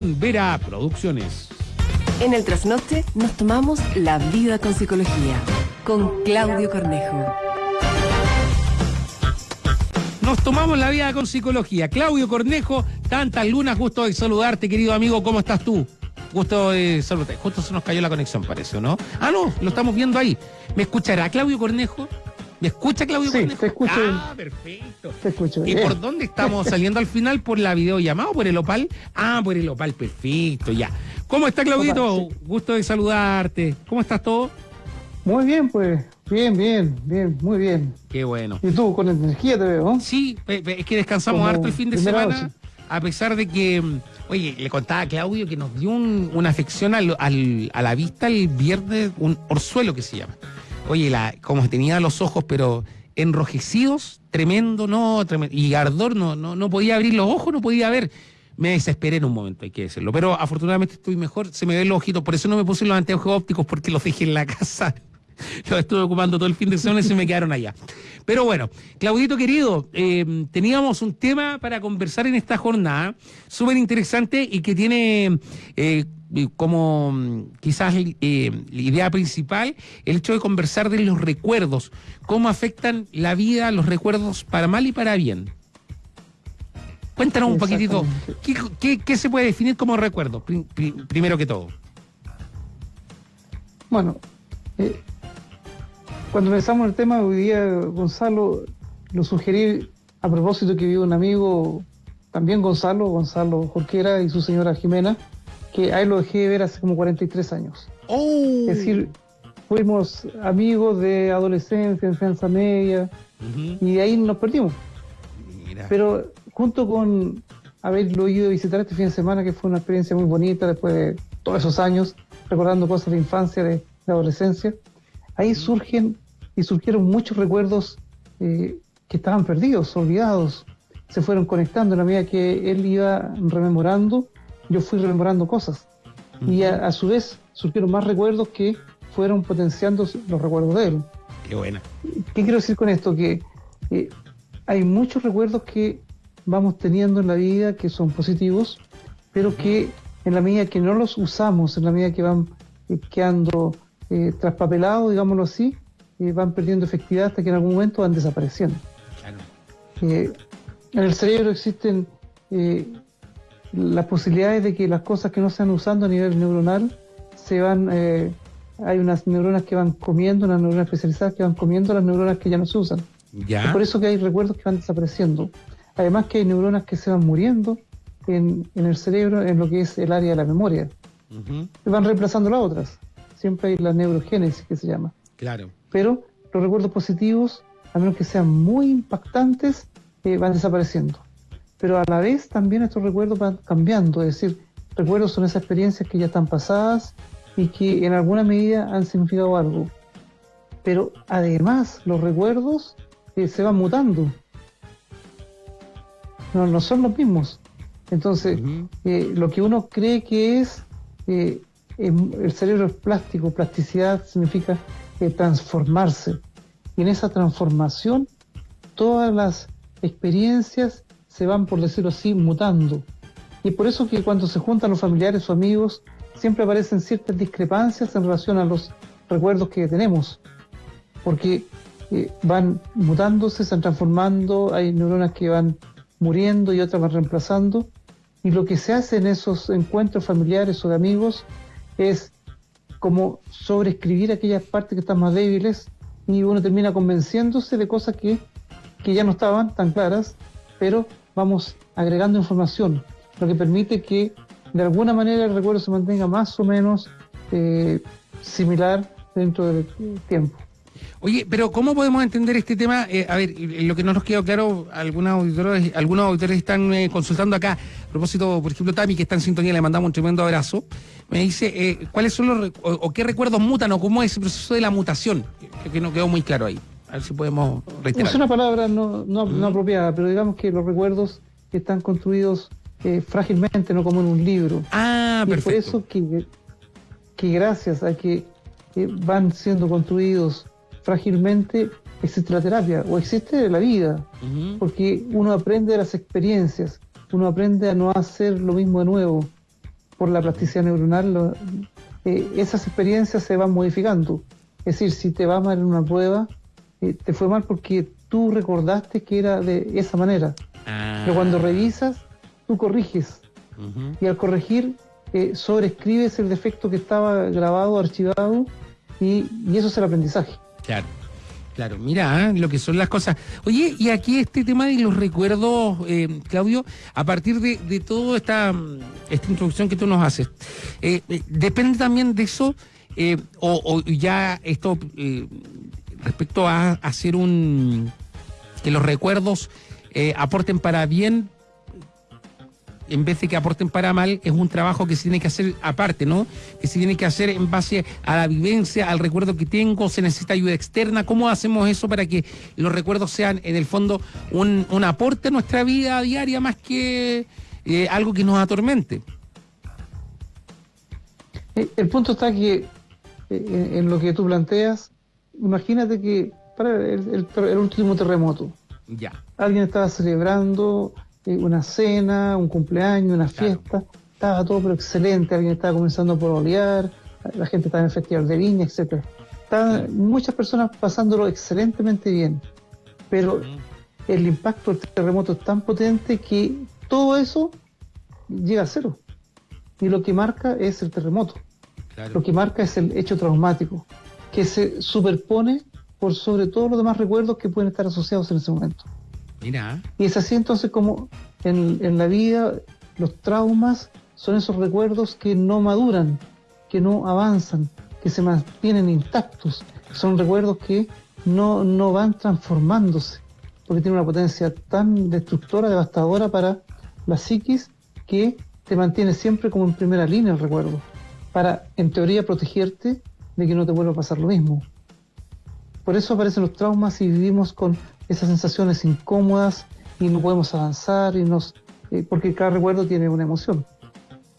Vera Producciones. En el trasnoche nos tomamos la vida con psicología con Claudio Cornejo. Nos tomamos la vida con psicología. Claudio Cornejo, tantas lunas, gusto de saludarte, querido amigo. ¿Cómo estás tú? Gusto de saludarte. Justo se nos cayó la conexión, parece, ¿no? Ah, no, lo estamos viendo ahí. ¿Me escuchará Claudio Cornejo? ¿Me escucha Claudio sí, Cornejo? te escucho Ah, perfecto. Te escucho ¿Y bien. por dónde estamos saliendo al final? ¿Por la videollamada o por el opal? Ah, por el opal, perfecto, ya. ¿Cómo está Claudito? Gusto de saludarte. ¿Cómo estás todo? Muy bien, pues. Bien, bien, bien, muy bien. Qué bueno. Y tú, con energía te veo, ¿no? Sí, es que descansamos Como harto el fin de semana, a pesar de que, mm, oye, le contaba a Claudio que nos dio un- una afección al- al- a la vista el viernes, un orzuelo que se llama. Oye, la, como tenía los ojos, pero enrojecidos, tremendo, no, tremendo, y ardor, no, no, no podía abrir los ojos, no podía ver. Me desesperé en un momento, hay que decirlo. Pero afortunadamente estoy mejor, se me ven los ojitos, por eso no me puse los anteojos ópticos porque los dejé en la casa. Los estuve ocupando todo el fin de semana y se me quedaron allá. Pero bueno, Claudito querido, eh, teníamos un tema para conversar en esta jornada súper interesante y que tiene eh, como mm, quizás eh, la idea principal el hecho de conversar de los recuerdos, cómo afectan la vida, los recuerdos para mal y para bien. Cuéntanos un poquitito, ¿qué, qué, qué se puede definir como recuerdo, pri- pri- primero que todo? Bueno, eh, cuando empezamos el tema, hoy día, Gonzalo, lo sugerí a propósito que vive un amigo, también Gonzalo, Gonzalo Jorquera y su señora Jimena, que a él lo dejé de ver hace como 43 años. Oh. Es decir, fuimos amigos de adolescencia, enseñanza media, y de ahí nos perdimos. Mira. Pero junto con haberlo ido a visitar este fin de semana, que fue una experiencia muy bonita después de todos esos años, recordando cosas de infancia, de, de adolescencia, ahí surgen y surgieron muchos recuerdos eh, que estaban perdidos, olvidados, se fueron conectando en la medida que él iba rememorando, yo fui rememorando cosas. Y a, a su vez surgieron más recuerdos que fueron potenciando los recuerdos de él. Qué buena. ¿Qué quiero decir con esto? Que eh, hay muchos recuerdos que vamos teniendo en la vida que son positivos, pero que en la medida que no los usamos, en la medida que van eh, quedando eh, traspapelados, digámoslo así, eh, van perdiendo efectividad hasta que en algún momento van desapareciendo. Claro. Eh, en el cerebro existen eh, las posibilidades de que las cosas que no se van usando a nivel neuronal se van, eh, hay unas neuronas que van comiendo, unas neuronas especializadas que van comiendo las neuronas que ya no se usan. Ya. Es por eso que hay recuerdos que van desapareciendo. Además que hay neuronas que se van muriendo en, en el cerebro, en lo que es el área de la memoria. Se van reemplazando las otras. Siempre hay la neurogénesis que se llama. Claro. Pero los recuerdos positivos, a menos que sean muy impactantes, eh, van desapareciendo. Pero a la vez también estos recuerdos van cambiando. Es decir, recuerdos son esas experiencias que ya están pasadas y que en alguna medida han significado algo. Pero además los recuerdos eh, se van mutando. No, no son los mismos. Entonces, eh, lo que uno cree que es, eh, em- el cerebro es plástico, plasticidad significa transformarse. Y en esa transformación, todas las experiencias se van, por decirlo así, mutando. Y por eso que cuando se juntan los familiares o amigos, siempre aparecen ciertas discrepancias en relación a los recuerdos que tenemos. Porque eh, van mutándose, se van transformando, hay neuronas que van muriendo y otras van reemplazando. Y lo que se hace en esos encuentros familiares o de amigos es como sobreescribir aquellas partes que están más débiles y uno termina convenciéndose de cosas que, que ya no estaban tan claras, pero vamos agregando información, lo que permite que de alguna manera el recuerdo se mantenga más o menos eh, similar dentro del tiempo. Oye, pero ¿cómo podemos entender este tema? Eh, a ver, lo que no nos quedó claro, algunos auditores, algunos auditores están eh, consultando acá. A propósito, por ejemplo, Tami, que está en sintonía, le mandamos un tremendo abrazo. Me dice, eh, ¿cuáles son los, o, o qué recuerdos mutan o cómo es ese proceso de la mutación? Que, que no quedó muy claro ahí. A ver si podemos reiterar. Es una palabra no, no, no apropiada, pero digamos que los recuerdos están construidos eh, frágilmente, no como en un libro. Ah, y es por perfecto. eso que, que gracias a que eh, van siendo construidos frágilmente, existe la terapia o existe la vida, porque uno aprende de las experiencias, uno aprende a no hacer lo mismo de nuevo. Por la plasticidad neuronal, lo- eh, esas experiencias se van modificando. Es decir, si te va mal en una prueba, eh, te fue mal porque tú recordaste que era de esa manera. Ah. Pero cuando revisas, tú corriges. Y al corregir, eh, sobreescribes el defecto que estaba grabado, archivado, y, y eso es el aprendizaje. Claro. Claro, mira ¿eh? lo que son las cosas. Oye, y aquí este tema de los recuerdos, eh, Claudio, a partir de, toda esta, mm, esta introducción que tú nos haces, eh, ¿depende también de eso? o, o ya esto respecto a hacer un. que los recuerdos aporten para bien en vez de que aporten para mal, es un trabajo que se tiene que hacer aparte, ¿no? Que se tiene que hacer en base a la vivencia, al recuerdo que tengo, se necesita ayuda externa. ¿Cómo hacemos eso para que los recuerdos sean, en el fondo, un, un aporte a nuestra vida diaria más que eh, algo que nos atormente? Eh, El punto está que eh, en, en lo que tú planteas, imagínate que para el, el último terremoto, Ya. alguien estaba celebrando una cena, un cumpleaños, una Claro. fiesta, estaba todo pero excelente, alguien estaba comenzando a pololear, la gente estaba en el festival de viña, etcétera. Estaban muchas personas pasándolo excelentemente bien, pero el impacto del terremoto es tan potente que todo eso llega a cero. Y lo que marca es el terremoto. Lo que marca es el hecho traumático, que se superpone por sobre todos los demás recuerdos que pueden estar asociados en ese momento. Y es así entonces como en, en la vida los traumas son esos recuerdos que no maduran, que no avanzan, que se mantienen intactos. Son recuerdos que no, no van transformándose, porque tienen una potencia tan destructora, devastadora para la psiquis, que te mantiene siempre como en primera línea el recuerdo, para en teoría protegerte de que no te vuelva a pasar lo mismo. Por eso aparecen los traumas y vivimos con esas sensaciones incómodas y no podemos avanzar y nos eh, porque cada recuerdo tiene una emoción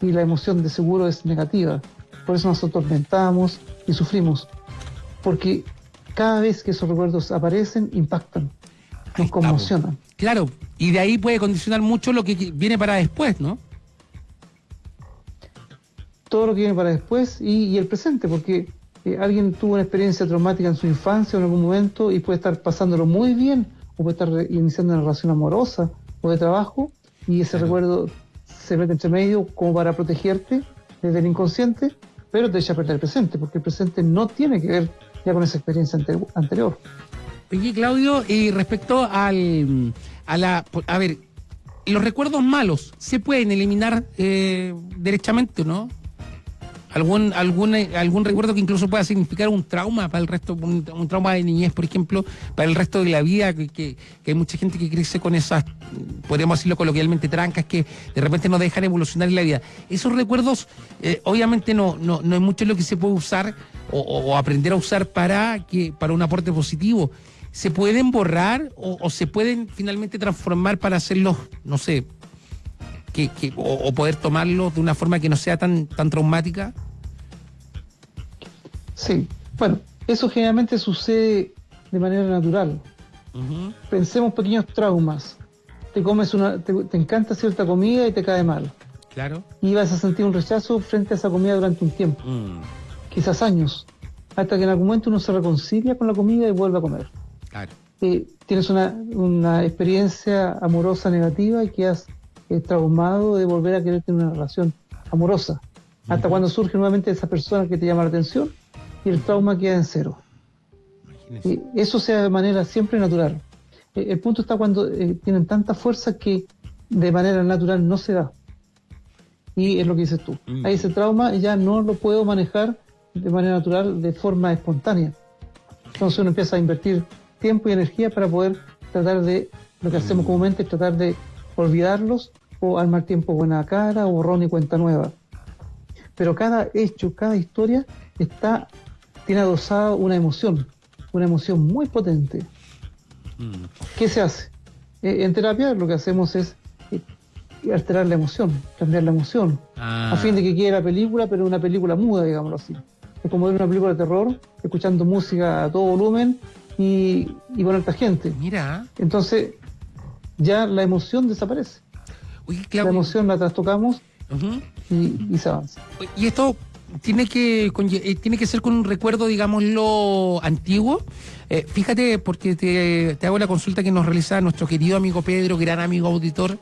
y la emoción de seguro es negativa. Por eso nos atormentamos y sufrimos. Porque cada vez que esos recuerdos aparecen, impactan, nos conmocionan. Claro, y de ahí puede condicionar mucho lo que viene para después, ¿no? todo lo que viene para después y, y el presente, porque eh, alguien tuvo una experiencia traumática en su infancia o en algún momento y puede estar pasándolo muy bien, o puede estar iniciando una relación amorosa o de trabajo, y ese Claro. recuerdo se mete entre medio como para protegerte desde el inconsciente, pero te echa a perder el presente, porque el presente no tiene que ver ya con esa experiencia ante- anterior. Oye, Claudio, y respecto al, a la, a ver, los recuerdos malos se pueden eliminar eh, derechamente, ¿no? Algún, algún, eh, algún recuerdo que incluso pueda significar un trauma para el resto, un, trauma de niñez, por ejemplo, para el resto de la vida, que, que- hay mucha gente que crece con esas, podríamos decirlo coloquialmente, trancas que de repente no dejan evolucionar en la vida. Esos recuerdos, eh, obviamente no, no, no es mucho lo que se puede usar o aprender a usar para, que, para un aporte positivo. ¿Se pueden borrar o, o se pueden finalmente transformar para hacerlos, no sé, que, que- o, o poder tomarlos de una forma que no sea tan, tan traumática? Sí, bueno, eso generalmente sucede de manera natural. Ujú, Pensemos pequeños traumas. Te comes una, te, te encanta cierta comida y te cae mal. Claro. y vas a sentir un rechazo frente a esa comida durante un tiempo, Mm, quizás años, hasta que en algún momento uno se reconcilia con la comida y vuelve a comer. claro. Eh, tienes una, una experiencia amorosa negativa y quedas eh, traumado de volver a querer tener una relación amorosa, hasta cuando surge nuevamente esa persona que te llama la atención y el trauma queda en cero. Imagínese. Eh, eso sea de manera siempre natural. Eh, el punto está cuando eh, tienen tanta fuerza que de manera natural no se da. Y es lo que dices tú. Mm. Ahí ese trauma ya no lo puedo manejar de manera natural, de forma espontánea. Entonces uno empieza a invertir tiempo y energía para poder tratar de, lo que hacemos comúnmente es tratar de olvidarlos o al mal tiempo buena cara o borrón y cuenta nueva. Pero cada hecho, cada historia está, tiene adosada una emoción, una emoción muy potente. Mm, ¿Qué se hace? Eh, en terapia lo que hacemos es eh, alterar la emoción, cambiar la emoción, ah, a fin de que quede la película, pero una película muda, digámoslo así. Es como ver una película de terror, escuchando música a todo volumen y, y con alta gente. Mira. Entonces, ya la emoción desaparece. Oye, La emoción la trastocamos y, y se avanza. Y esto tiene que eh, tiene que ser con un recuerdo, digámoslo, antiguo. Eh, fíjate, porque te, te hago la consulta que nos realiza nuestro querido amigo Pedro, gran amigo auditor,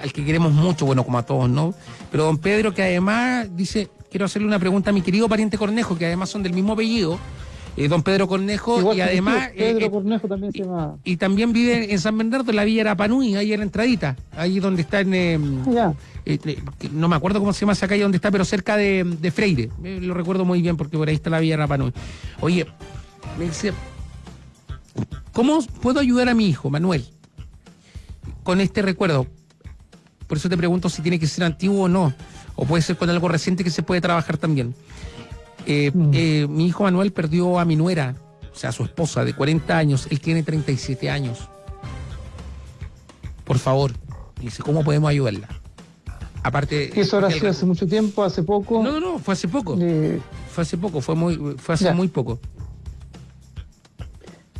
al que queremos mucho, bueno, como a todos, ¿no? Pero don Pedro, que además dice, quiero hacerle una pregunta a mi querido pariente Cornejo, que además son del mismo apellido, eh, don Pedro Cornejo, Igual y además... tío, Pedro eh, eh, Cornejo también se llama. y también vive en San Bernardo, en la Villa Arapanui, ahí en la entradita, ahí donde está en... eh, Ya. eh, eh, que no me acuerdo cómo se llama esa calle donde está, pero cerca de, de Freire. Eh, lo recuerdo muy bien porque por ahí está la Villa Rapanui. Oye, me dice, ¿cómo puedo ayudar a mi hijo, Manuel, con este recuerdo? Por eso te pregunto si tiene que ser antiguo o no, o puede ser con algo reciente que se puede trabajar también. Eh, Mm. eh, mi hijo Manuel perdió a mi nuera, o sea, a su esposa de 40 años, él tiene 37 años. Por favor, dice, ¿cómo podemos ayudarla? Aparte. Eso habrá sido el- hace mucho tiempo, hace poco. No, no, no, fue hace poco. Eh, Fue hace poco, fue muy, fue hace Ya. muy poco.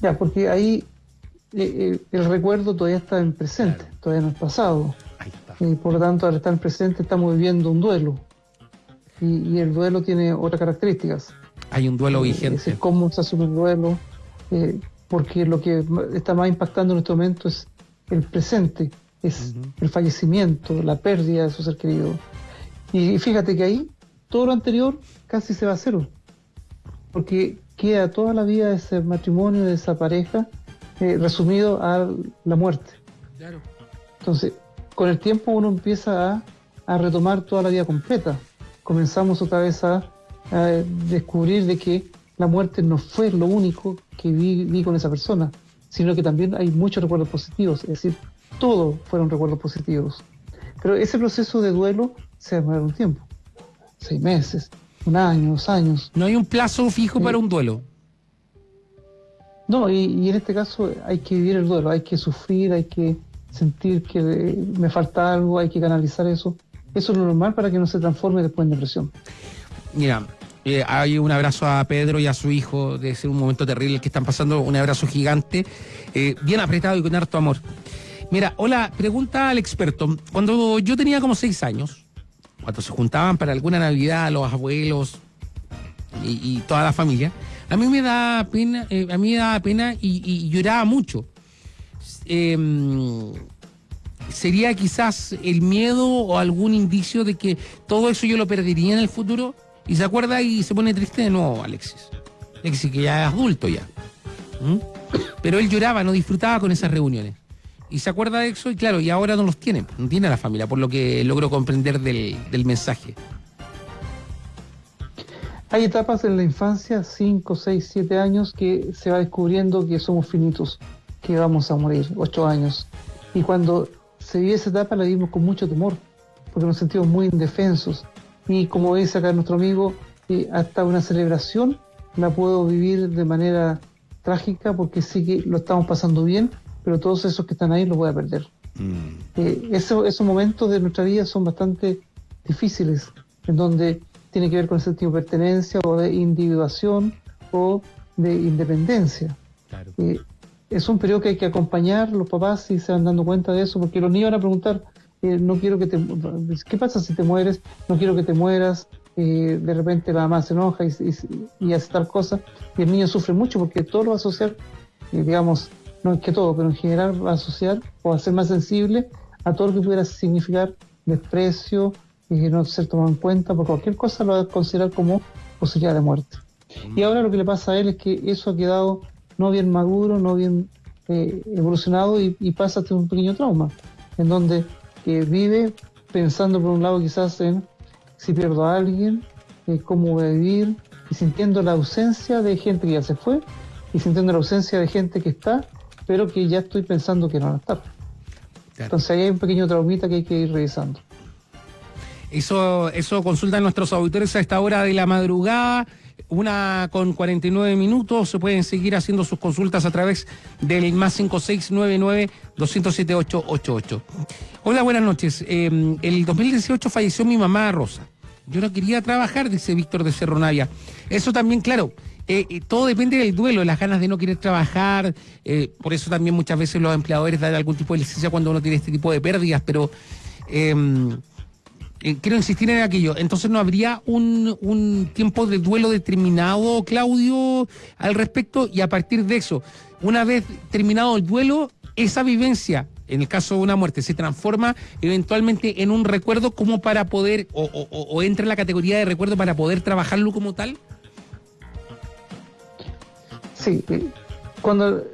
ya, porque ahí eh, eh, el recuerdo todavía está en presente, todavía no es pasado. Ahí está. Y por lo tanto, al estar en presente, estamos viviendo un duelo. Y, y el duelo tiene otras características. Hay un duelo Eh, Es vigente. decir, cómo se asume el duelo, eh, porque lo que está más impactando en este momento es el presente, es el fallecimiento, la pérdida de su ser querido. Y fíjate que ahí todo lo anterior casi se va a cero, porque queda toda la vida de ese matrimonio, de esa pareja, eh, resumido a la muerte. Claro. Entonces, con el tiempo uno empieza a, a retomar toda la vida completa. Comenzamos otra vez a, a descubrir de que la muerte no fue lo único que vi, vi con esa persona, sino que también hay muchos recuerdos positivos, es decir, todos fueron recuerdos positivos. Pero ese proceso de duelo se va a demorar un tiempo, seis meses, un año, dos años. No hay un plazo fijo para un duelo. No, y, y en este caso hay que vivir el duelo, hay que sufrir, hay que sentir que eh, me falta algo, hay que canalizar eso. Eso es lo normal para que no se transforme después en depresión. Mira, eh, hay un abrazo a Pedro y a su hijo. Debe ser un momento terrible que están pasando. Un abrazo gigante, eh, bien apretado y con harto amor. Mira, hola, pregunta al experto. Cuando yo tenía como seis años, cuando se juntaban para alguna Navidad los abuelos y, toda la familia, a mí me da pena, eh, a mí me daba pena y, y lloraba mucho. Em, sería quizás el miedo o algún indicio de que todo eso yo lo perdería en el futuro y se acuerda y se pone triste de nuevo, Alexis. Alexis, que ya es adulto ya. ¿Mm? Pero él lloraba, no disfrutaba con esas reuniones. Y se acuerda de eso y claro, y ahora no los tiene, no tiene a la familia, por lo que logro comprender del, del mensaje. Hay etapas en la infancia, 5, 6, 7 años, que se va descubriendo que somos finitos, que vamos a morir, 8 años. Y cuando se vive esa etapa la vivimos con mucho temor, porque nos sentimos muy indefensos. Y como dice acá nuestro amigo, eh, hasta una celebración la puedo vivir de manera trágica porque sí que lo estamos pasando bien, pero todos esos que están ahí los voy a perder. Eh, eso- esos momentos de nuestra vida son bastante difíciles, en donde tiene que ver con el sentido de pertenencia o de individuación o de independencia. Claro. Eh, es un periodo que hay que acompañar los papás si se van dando cuenta de eso, porque los niños van a preguntar, eh, no quiero que te, ¿qué pasa si te mueres? No quiero que te mueras. Eh, de repente la mamá se enoja y, y- y hace tal cosa, y el niño sufre mucho porque todo lo va a asociar, eh, digamos, no es que todo, pero en general va a asociar o a ser más sensible a todo lo que pudiera significar desprecio y no ser tomado en cuenta por cualquier cosa lo va a considerar como posibilidad de muerte. Y ahora lo que le pasa a él es que eso ha quedado no bien maduro, no bien eh, evolucionado y, y pasa a tener un pequeño trauma, en donde eh, vive pensando por un lado quizás en si pierdo a alguien, eh, cómo voy a vivir, y sintiendo la ausencia de gente que ya se fue, y sintiendo la ausencia de gente que está, pero que ya estoy pensando que no va a estar. Entonces ahí hay un pequeño traumita que hay que ir revisando. Eso, eso consultan nuestros auditores a esta hora de la madrugada, una con 49 minutos. Se pueden seguir haciendo sus consultas a través del más 5699-207888. Hola, buenas noches. Eh, el 2018 falleció mi mamá Rosa. Yo no quería trabajar, dice Víctor de Cerro Navia. Eso también, claro, eh, eh, todo depende del duelo, las ganas de no querer trabajar. eh, por eso también muchas veces los empleadores dan algún tipo de licencia cuando uno tiene este tipo de pérdidas, pero. Eh, quiero insistir en aquello, entonces no habría un, un tiempo de duelo determinado, Claudio, al respecto, y a partir de eso, una vez terminado el duelo, esa vivencia, en el caso de una muerte, se transforma eventualmente en un recuerdo como para poder, o- o entra en la categoría de recuerdo para poder trabajarlo como tal. Sí, eh, cuando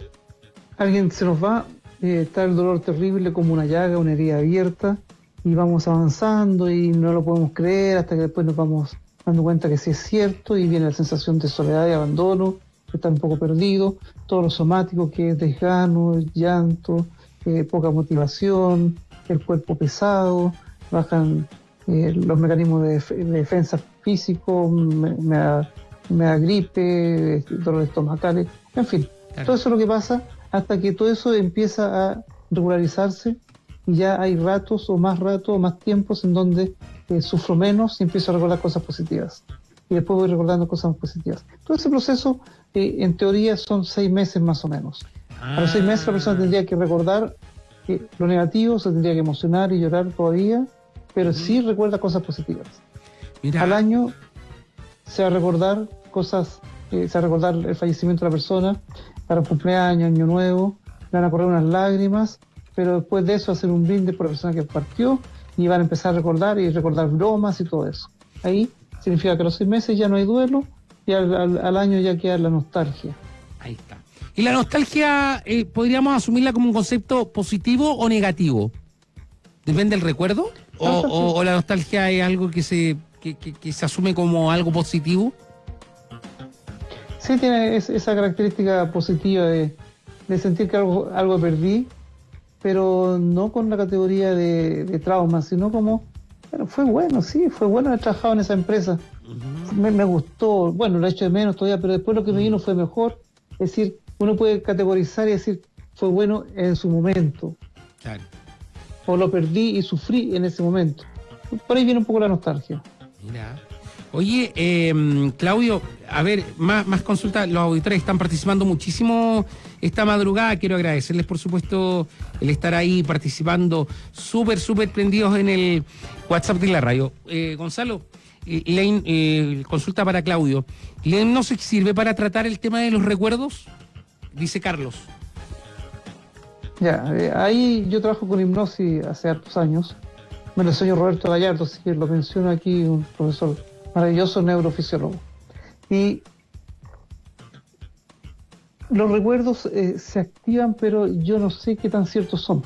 alguien se nos va, eh, está el dolor terrible como una llaga, una herida abierta, y vamos avanzando y no lo podemos creer hasta que después nos vamos dando cuenta que sí es cierto y viene la sensación de soledad y abandono, que está un poco perdido, todo lo somático que es desgano, llanto, eh, poca motivación, el cuerpo pesado, bajan eh, los mecanismos de, def- de defensa físico, me, me da, me da gripe, dolores estomacales, en fin, Claro. todo eso es lo que pasa hasta que todo eso empieza a regularizarse ya hay ratos o más ratos o más tiempos en donde eh, sufro menos y empiezo a recordar cosas positivas. Y después voy recordando cosas más positivas. Todo ese proceso, eh, en teoría, son seis meses más o menos. A los seis meses la persona tendría que recordar eh, lo negativo, se tendría que emocionar y llorar todavía, pero sí recuerda cosas positivas. Mira, Al año se va a recordar cosas, eh, se va a recordar el fallecimiento de la persona, para el cumpleaños, año nuevo, le van a correr unas lágrimas, pero después de eso hacer un brindis por la persona que partió y van a empezar a recordar y recordar bromas y todo eso. Ahí significa que a los seis meses ya no hay duelo y al, al- al año ya queda la nostalgia. Ahí está. ¿Y la nostalgia eh, podríamos asumirla como un concepto positivo o negativo? ¿Depende del recuerdo? ¿O, o- o la nostalgia es algo que se, que, que- que se asume como algo positivo? Sí tiene es- esa característica positiva de, de sentir que algo, algo perdí, pero no con la categoría de, de trauma, sino como, bueno, fue bueno, sí, fue bueno haber trabajado en esa empresa. me, me gustó, bueno, lo he hecho de menos todavía, pero después lo que me vino fue mejor. Es decir, uno puede categorizar y decir, fue bueno en su momento, Claro. o lo perdí y sufrí en ese momento. Por ahí viene un poco la nostalgia. Mira. Oye, eh, Claudio, a ver, más, más consultas. Los auditores están participando muchísimo esta madrugada. Quiero agradecerles, por supuesto, el estar ahí participando, súper, súper prendidos en el WhatsApp de la radio. Eh, Gonzalo, eh, la eh, consulta para Claudio. ¿La hipnosis sirve para tratar el tema de los recuerdos? Dice Carlos. Ya, ahí yo trabajo con hipnosis hace hartos años. Me lo enseñó Roberto Gallardo, así que lo menciono aquí, un profesor maravilloso neurofisiólogo. Y los recuerdos eh, se activan, pero yo no sé qué tan ciertos son.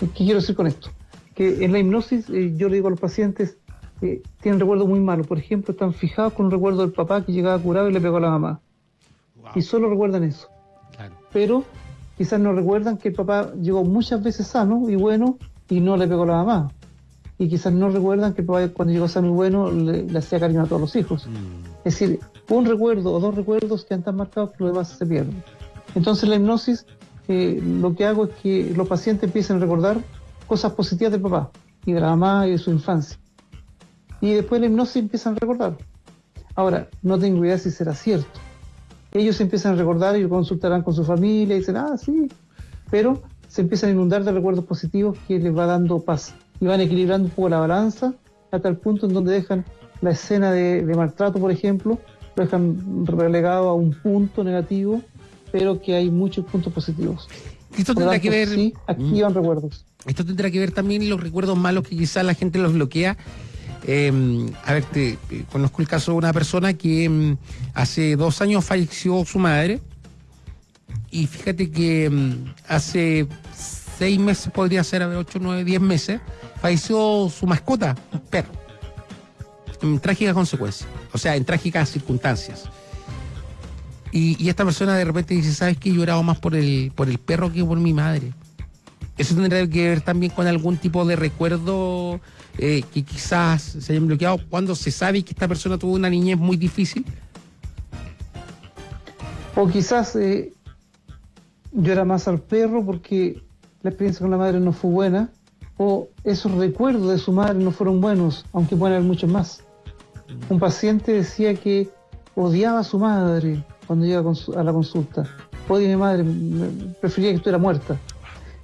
¿Qué quiero decir con esto? Que en la hipnosis eh, yo le digo a los pacientes que tienen recuerdos muy malos. Por ejemplo, están fijados con un recuerdo del papá que llegaba curado y le pegó a la mamá. Y solo recuerdan eso Claro. pero quizás no recuerdan que el papá llegó muchas veces sano y bueno y no le pegó a la mamá. Y quizás no recuerdan que cuando llegó sano y bueno le, le hacía cariño a todos los hijos. Es decir, un recuerdo o dos recuerdos que han tan marcados que los demás se pierden. Entonces la hipnosis, eh, lo que hago es que los pacientes empiecen a recordar cosas positivas del papá y de la mamá y de su infancia. Y después la hipnosis empiezan a recordar. Ahora, no tengo idea si será cierto ellos empiezan a recordar y consultarán con su familia y dicen, ah, sí, pero se empiezan a inundar de recuerdos positivos que les va dando paz y van equilibrando un poco la balanza hasta el punto en donde dejan la escena de, de maltrato, por ejemplo, lo dejan relegado a un punto negativo, pero que hay muchos puntos positivos. Esto tendrá que ver. Sí, activan recuerdos. Esto tendrá que ver también los recuerdos malos que quizás la gente los bloquea. Eh, a ver, te, eh, conozco el caso de una persona que mm, hace dos años falleció su madre y fíjate que mm, hace seis meses, podría ser, a ver, ocho, nueve, diez meses, falleció su mascota, un perro, en trágicas consecuencias, o sea, en trágicas circunstancias. Y, y esta persona de repente dice, ¿sabes qué? Lloraba más por el, por el perro que por mi madre. Eso tendrá que ver también con algún tipo de recuerdo eh, que quizás se hayan bloqueado cuando se sabe que esta persona tuvo una niñez muy difícil. O quizás eh, llora más al perro porque la experiencia con la madre no fue buena, o esos recuerdos de su madre no fueron buenos, aunque pueden haber muchos más. Un paciente decía que odiaba a su madre cuando llega a la consulta. Odia a mi madre, prefería que estuviera muerta.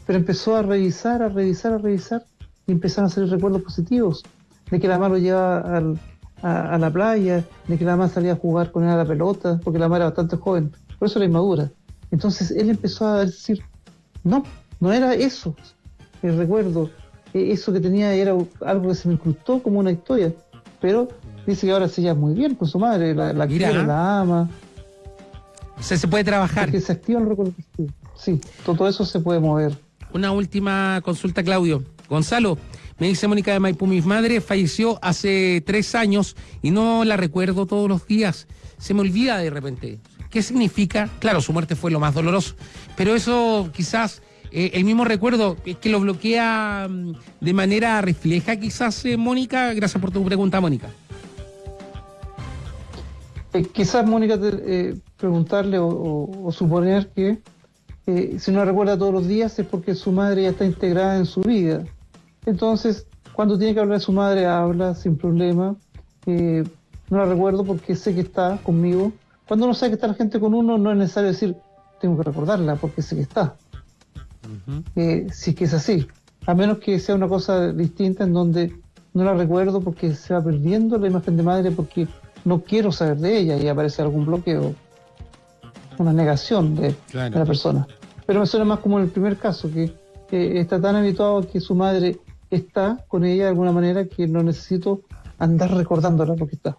Pero empezó a revisar, a revisar, a revisar y empezaron a salir recuerdos positivos. de que la mamá lo llevaba al- a, a la playa, de que la mamá salía a jugar con él a la pelota, porque la mamá era bastante joven, por eso era inmadura. Entonces él empezó a decir, no, no era eso, el recuerdo, eh, eso que tenía era algo que se me incrustó como una historia, pero dice que ahora se lleva muy bien con su madre, la, la Mira. quiere, la ama, O sea, se puede trabajar. porque se activa el recuerdo. Sí, sí, todo eso se puede mover. Una última consulta, Claudio. Gonzalo, me dice Mónica de Maipú, mi madre falleció hace tres años y no la recuerdo todos los días. Se me olvida de repente. ¿Qué significa? Claro, su muerte fue lo más doloroso, pero eso quizás, eh, el mismo recuerdo, es que lo bloquea mm, de manera refleja quizás, eh, Mónica. Gracias por tu pregunta, Mónica. Eh, quizás, Mónica, te- preguntarle o, suponer que si no recuerda todos los días es porque su madre ya está integrada en su vida. Entonces, cuando tiene que hablar de su madre, habla sin problema. No la recuerdo porque sé que está conmigo. Cuando uno sabe que está la gente con uno, no es necesario decir, tengo que recordarla porque sé que está. Eh, si es que es así. A menos que sea una cosa distinta en donde no la recuerdo porque se va perdiendo la imagen de madre porque no quiero saber de ella y aparece algún bloqueo, una negación de, Claro. de la persona. Pero me suena más como en el primer caso, que, está tan habituado a que su madre está con ella de alguna manera que no necesito andar recordándola porque está.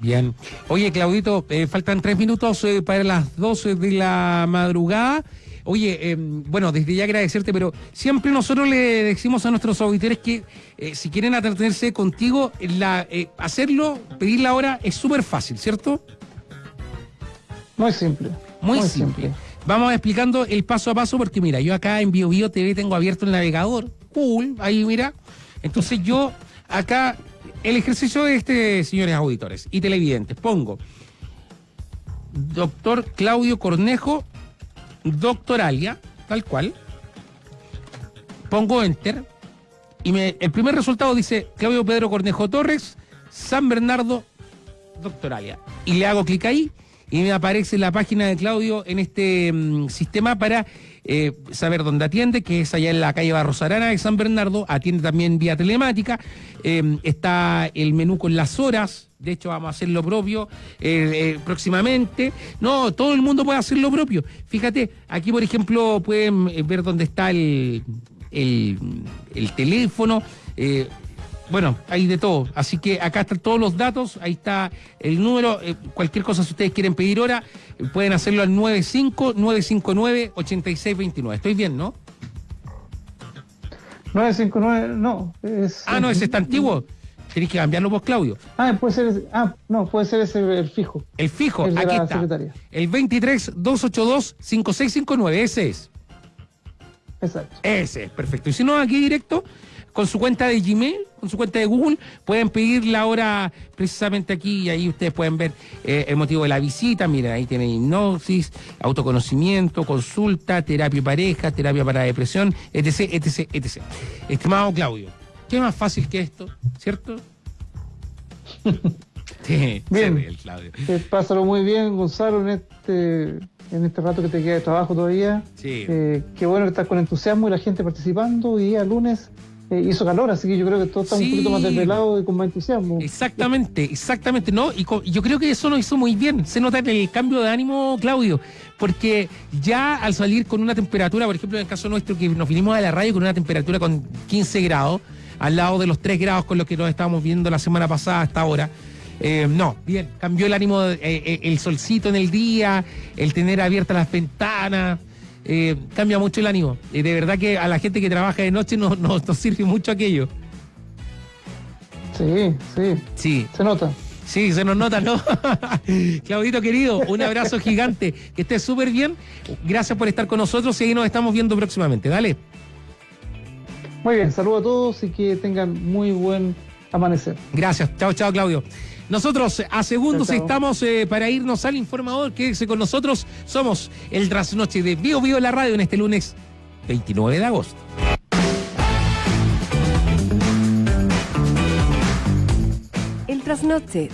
Bien. Oye, Claudito, eh, faltan tres minutos eh, para las 12 de la madrugada. Oye, eh, bueno, desde ya agradecerte, pero siempre nosotros le decimos a nuestros auditores que eh, si quieren atenderse contigo, la, eh, hacerlo, pedir la hora es súper fácil, ¿cierto? Muy simple. Muy, simple. Vamos explicando el paso a paso porque mira, yo acá en BioBio TV tengo abierto el navegador. Cool, ahí mira. Entonces yo acá, el ejercicio de este, señores auditores y televidentes, pongo doctor Claudio Cornejo, doctoralia, tal cual. Pongo enter y me, el primer resultado dice Claudio Pedro Cornejo Torres, San Bernardo, doctoralia. Y le hago clic ahí y me aparece la página de Claudio en este mm, sistema para eh, saber dónde atiende, que es allá en la calle Barros Arana de San Bernardo, atiende también vía telemática, eh, está el menú con las horas, de hecho vamos a hacer lo propio eh, eh, próximamente, no, todo el mundo puede hacer lo propio, fíjate, aquí por ejemplo pueden ver dónde está el, el, el teléfono, bueno, hay de todo. Así que acá están todos los datos, ahí está el número. eh, cualquier cosa, si ustedes quieren pedir hora, eh, pueden hacerlo al 95-959-8629. Estoy bien, ¿no? 959, no. Es, Ah, no, ese está antiguo. Tenéis que cambiarlo vos, Claudio. Ah, puede ser ese, ah, no, puede ser ese el fijo. El fijo, El aquí está. secretaria. El 23-282-5659, ese es. Exacto. Ese es, perfecto. Y si no, aquí directo, con su cuenta de Gmail, con su cuenta de Google, pueden pedir la hora precisamente aquí y ahí ustedes pueden ver eh, el motivo de la visita. Miren, ahí tienen hipnosis, autoconocimiento, consulta, terapia pareja, terapia para depresión, etc, etc, etc. Estimado Claudio, ¿qué más fácil que esto? ¿Cierto? Sí, Bien. se ríe el Claudio. Eh, pásalo muy bien, Gonzalo, en este, en este rato que te queda de trabajo todavía. Sí. Eh, qué bueno que estás con entusiasmo y la gente participando. Y día lunes eh, hizo calor, así que yo creo que todos estamos Sí. un poquito más desvelados y con más entusiasmo. Exactamente, exactamente, ¿no? Y co- yo creo que eso nos hizo muy bien. Se nota el cambio de ánimo, Claudio, porque ya al salir con una temperatura, por ejemplo, en el caso nuestro, que nos vinimos a la radio con una temperatura con 15 grados, al lado de los 3 grados con los que nos estábamos viendo la semana pasada hasta ahora. eh, no, bien, cambió el ánimo, eh, eh, el solcito en el día, el tener abiertas las ventanas, eh, cambia mucho el ánimo. Eh, de verdad que a la gente que trabaja de noche no- no- nos sirve mucho aquello. Sí, sí, Sí, se nota. Sí, se nos nota, ¿no? Claudito querido, un abrazo gigante. Que estés súper bien. Gracias por estar con nosotros y ahí nos estamos viendo próximamente. Dale. Muy bien, saludos a todos y que tengan muy buen amanecer. Gracias. Chao, chao, Claudio. Nosotros a segundos estamos eh, para irnos al informador. Quédese con nosotros. Somos el trasnoche de Bio Bio la radio en este lunes 29 de agosto. El trasnoche de